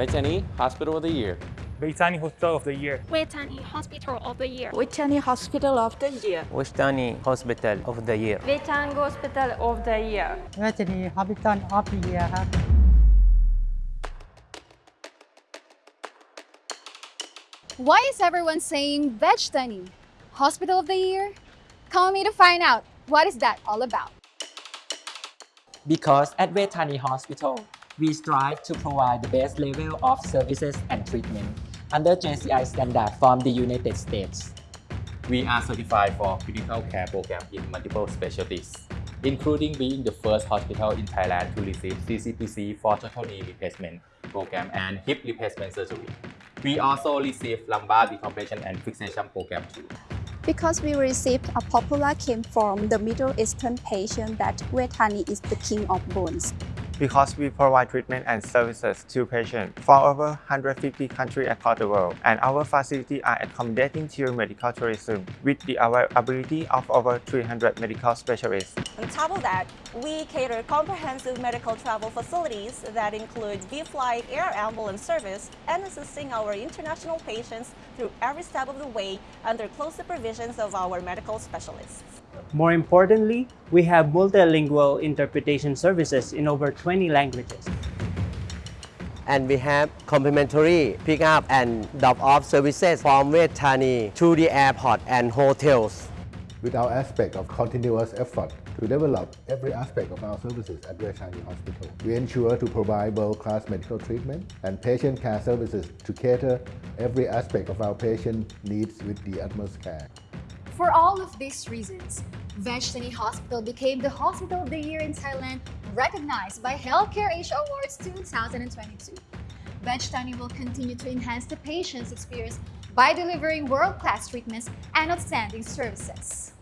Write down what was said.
Vejthani Hospital of the Year. Vejthani Hospital of the Year. Vejthani Hospital of the Year. Vejthani Hospital of the Year. Vejthani Hospital of the Year. Vejthani Hospital of the Year. Vejthani Hospital of the Year Why is everyone saying Vejthani Hospital of the Year? Call me to find out what is that all about. Because at Vejthani Hospital, we strive to provide the best level of services and treatment under JCI standard from the United States. We are certified for critical care program in multiple specialties, including being the first hospital in Thailand to receive CCPC for total knee replacement program and hip replacement surgery. We also receive lumbar decompression and fixation program too. Because we received a popular claim from the Middle Eastern patient that Vejthani is the king of bones. Because we provide treatment and services to patients from over 150 countries across the world, and our facilities are accommodating to medical tourism with the availability of over 300 medical specialists. On top of that, we cater comprehensive medical travel facilities that include V-Flight air ambulance service and assisting our international patients through every step of the way under close supervisions of our medical specialists. More importantly, we have multilingual interpretation services in over 20 languages. and we have complimentary pick up and drop off services from Vejthani to the airport and hotels with our aspect of continuous effort to develop every aspect of our services at Vejthani Hospital. We ensure to provide world-class medical treatment and patient care services to cater every aspect of our patient needs with the utmost care. For all of these reasons, Vejthani Hospital became the Hospital of the Year in Thailand, recognized by Healthcare Asia Awards 2022. Vejthani will continue to enhance the patient's experience by delivering world-class treatments and outstanding services.